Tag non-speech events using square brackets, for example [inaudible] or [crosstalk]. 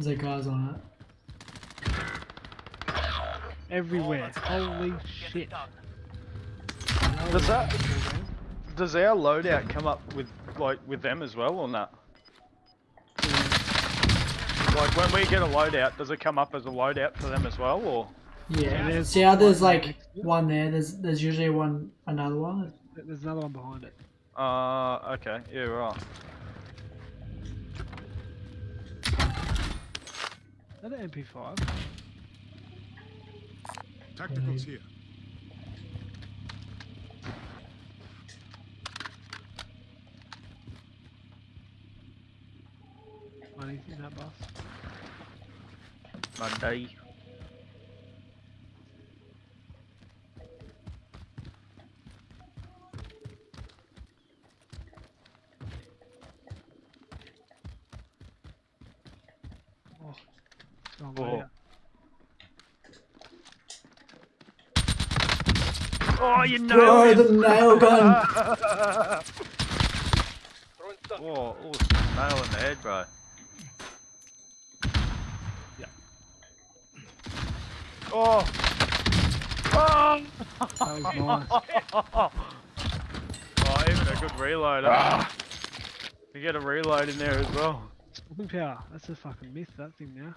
There's like guys on it. Everywhere. Holy shit. Does that does our loadout come up with like with them as well or not? Like when we get a loadout, does it come up as a loadout for them as well or? Yeah. there's See how there's like next to it? one there. There's there's usually one another one. There's another one behind it. Uh okay, yeah right. Is that an MP5? Tacticals here. Money in that bus. Monday. Oh. Wrong Oh. way. Oh you know Bro, the nail gun. [laughs] Whoa, oh, nail in the head, bro. Yeah. Oh! Oh! That was nice. [laughs] oh, even a good reload. huh? You get a reload in there as well. Stopping power. That's a fucking myth, that thing now.